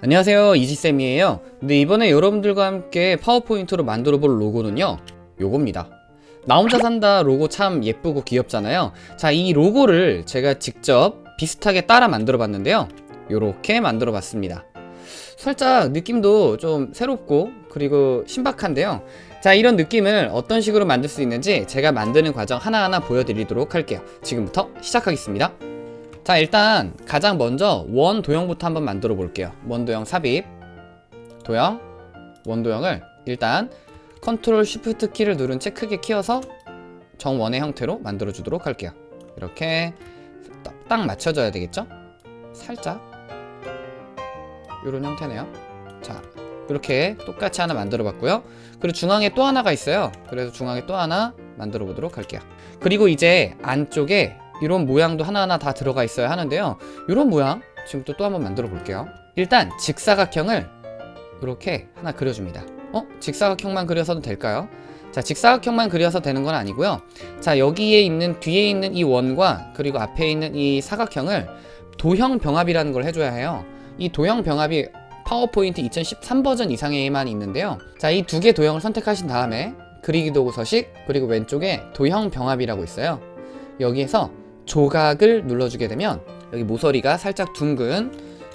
안녕하세요 이지쌤이에요. 근데 이번에 여러분들과 함께 파워포인트로 만들어 볼 로고는요 요겁니다. 나 혼자 산다 로고 참 예쁘고 귀엽잖아요. 자 이 로고를 제가 직접 비슷하게 따라 만들어 봤는데요. 요렇게 만들어 봤습니다. 살짝 느낌도 좀 새롭고 그리고 신박한데요. 자 이런 느낌을 어떤 식으로 만들 수 있는지 제가 만드는 과정 하나하나 보여드리도록 할게요. 지금부터 시작하겠습니다 자 일단 가장 먼저 원 도형부터 한번 만들어 볼게요. 원 도형 삽입. 도형. 원 도형을 일단 컨트롤 쉬프트 키를 누른 채 크게 키워서 정원의 형태로 만들어 주도록 할게요. 이렇게 딱, 딱 맞춰줘야 되겠죠? 살짝. 이런 형태네요. 자 이렇게 똑같이 하나 만들어 봤고요. 그리고 중앙에 또 하나가 있어요. 그래서 중앙에 또 하나 만들어 보도록 할게요. 그리고 이제 안쪽에 이런 모양도 하나하나 다 들어가 있어야 하는데요. 이런 모양 지금부터 또 한번 만들어 볼게요. 일단 직사각형을 이렇게 하나 그려줍니다. 어? 직사각형만 그려서도 될까요? 자 직사각형만 그려서 되는 건 아니고요. 자 여기에 있는 뒤에 있는 이 원과 그리고 앞에 있는 이 사각형을 도형 병합이라는 걸 해줘야 해요. 이 도형 병합이 파워포인트 2013 버전 이상에만 있는데요. 자 이 두 개 도형을 선택하신 다음에 그리기 도구 서식 그리고 왼쪽에 도형 병합이라고 있어요. 여기에서 조각을 눌러주게 되면 여기 모서리가 살짝 둥근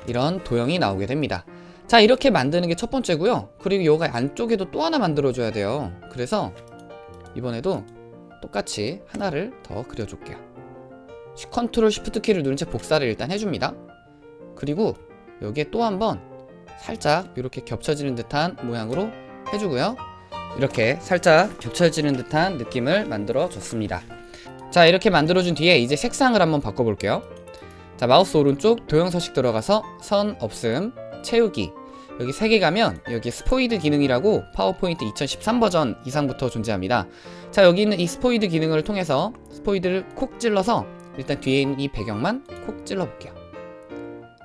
이런 도형이 나오게 됩니다. 자 이렇게 만드는 게 첫 번째고요. 그리고 여기 안쪽에도 또 하나 만들어 줘야 돼요. 그래서 이번에도 똑같이 하나를 더 그려 줄게요. 컨트롤 쉬프트 키를 누른 채 복사를 일단 해줍니다. 그리고 여기에 또 한 번 살짝 이렇게 겹쳐지는 듯한 모양으로 해주고요. 이렇게 살짝 겹쳐지는 듯한 느낌을 만들어 줬습니다 자 이렇게 만들어준 뒤에 이제 색상을 한번 바꿔볼게요. 자 마우스 오른쪽 도형 서식 들어가서 선 없음 채우기. 여기 3개 가면 여기 스포이드 기능이라고 파워포인트 2013 버전 이상부터 존재합니다. 자 여기 있는 이 스포이드 기능을 통해서 스포이드를 콕 찔러서 일단 뒤에 있는 이 배경만 콕 찔러 볼게요.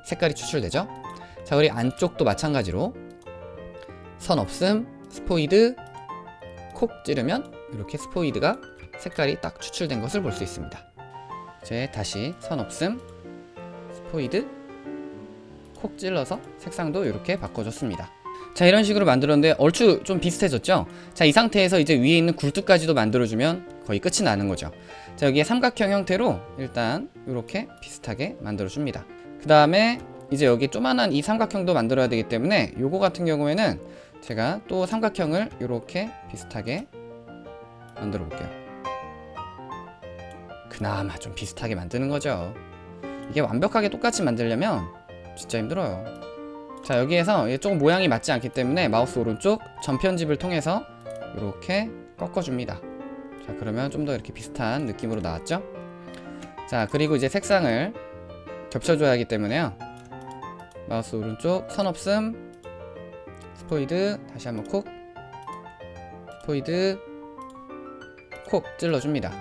색깔이 추출되죠? 자 우리 안쪽도 마찬가지로 선 없음 스포이드 콕 찌르면 이렇게 스포이드가 색깔이 딱 추출된 것을 볼 수 있습니다. 이제 다시 선 없음 스포이드 콕 찔러서 색상도 이렇게 바꿔줬습니다. 자 이런 식으로 만들었는데 얼추 좀 비슷해졌죠? 자 이 상태에서 이제 위에 있는 굴뚝까지도 만들어주면 거의 끝이 나는 거죠. 자 여기에 삼각형 형태로 일단 이렇게 비슷하게 만들어 줍니다. 그 다음에 이제 여기 조만한 이 삼각형도 만들어야 되기 때문에 요거 같은 경우에는 제가 또 삼각형을 이렇게 비슷하게 만들어 볼게요. 그나마 좀 비슷하게 만드는 거죠. 이게 완벽하게 똑같이 만들려면 진짜 힘들어요. 자 여기에서 조금 모양이 맞지 않기 때문에 마우스 오른쪽 전편집을 통해서 이렇게 꺾어줍니다. 자 그러면 좀 더 이렇게 비슷한 느낌으로 나왔죠? 자 그리고 이제 색상을 겹쳐줘야 하기 때문에요. 마우스 오른쪽 선 없음 스포이드 다시 한번 콕. 스포이드 콕 찔러줍니다.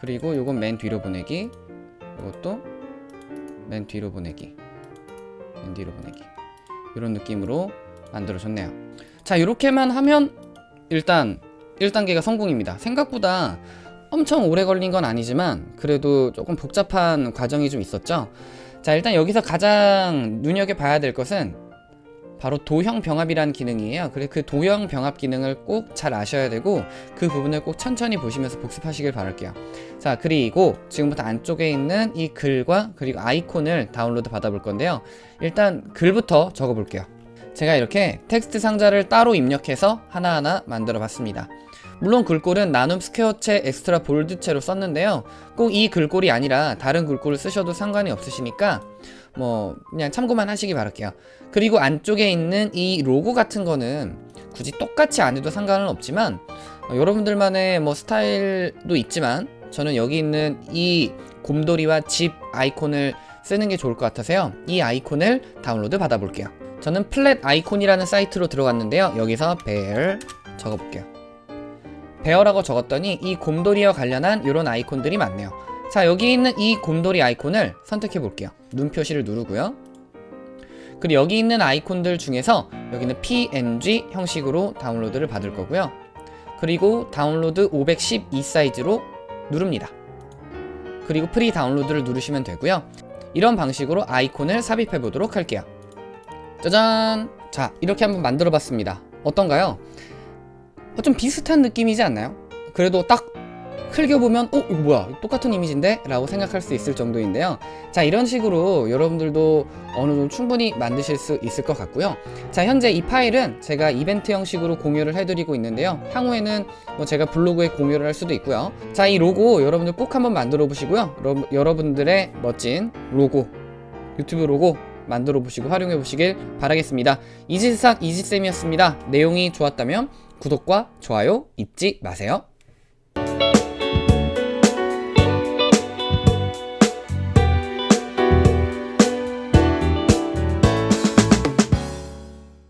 그리고 요건 맨 뒤로 보내기. 이것도 맨 뒤로 보내기. 맨 뒤로 보내기. 이런 느낌으로 만들어줬네요. 자 이렇게만 하면 일단 1단계가 성공입니다. 생각보다 엄청 오래 걸린 건 아니지만 그래도 조금 복잡한 과정이 좀 있었죠? 자 일단 여기서 가장 눈여겨봐야 될 것은 바로 도형 병합이라는 기능이에요. 그래 그 도형 병합 기능을 꼭 잘 아셔야 되고 그 부분을 꼭 천천히 보시면서 복습하시길 바랄게요. 자 그리고 지금부터 안쪽에 있는 이 글과 그리고 아이콘을 다운로드 받아 볼 건데요. 일단 글부터 적어 볼게요. 제가 이렇게 텍스트 상자를 따로 입력해서 하나하나 만들어 봤습니다 물론 글꼴은 나눔 스퀘어체 Extra Bold체로 썼는데요. 꼭 이 글꼴이 아니라 다른 글꼴을 쓰셔도 상관이 없으시니까 뭐 그냥 참고만 하시기 바랄게요. 그리고 안쪽에 있는 이 로고 같은 거는 굳이 똑같이 안 해도 상관은 없지만 어, 여러분들만의 뭐 스타일도 있지만 저는 여기 있는 이 곰돌이와 집 아이콘을 쓰는 게 좋을 것 같아서요. 이 아이콘을 다운로드 받아 볼게요. 저는 Flaticon이라는 사이트로 들어갔는데요. 여기서 bear 적어볼게요 bear라고 적었더니 이 곰돌이와 관련한 이런 아이콘들이 많네요. 자 여기 있는 이 곰돌이 아이콘을 선택해 볼게요. 눈 표시를 누르고요. 그리고 여기 있는 아이콘들 중에서 여기는 png 형식으로 다운로드를 받을 거고요. 그리고 다운로드 512 사이즈로 누릅니다. 그리고 free download를 누르시면 되고요. 이런 방식으로 아이콘을 삽입해 보도록 할게요. 짜잔! 자 이렇게 한번 만들어 봤습니다. 어떤가요? 어, 좀 비슷한 느낌이지 않나요? 그래도 딱 흘겨보면 어? 이거 뭐야? 똑같은 이미지인데? 라고 생각할 수 있을 정도인데요. 자 이런 식으로 여러분들도 어느 정도 충분히 만드실 수 있을 것 같고요. 자 현재 이 파일은 제가 이벤트 형식으로 공유를 해드리고 있는데요. 향후에는 뭐 제가 블로그에 공유를 할 수도 있고요. 자 이 로고 여러분들 꼭 한번 만들어 보시고요. 여러- 여러분들의 멋진 로고 유튜브 로고 만들어 보시고 활용해 보시길 바라겠습니다. 이지스삭 이지쌤이었습니다. 내용이 좋았다면 구독과 좋아요 잊지 마세요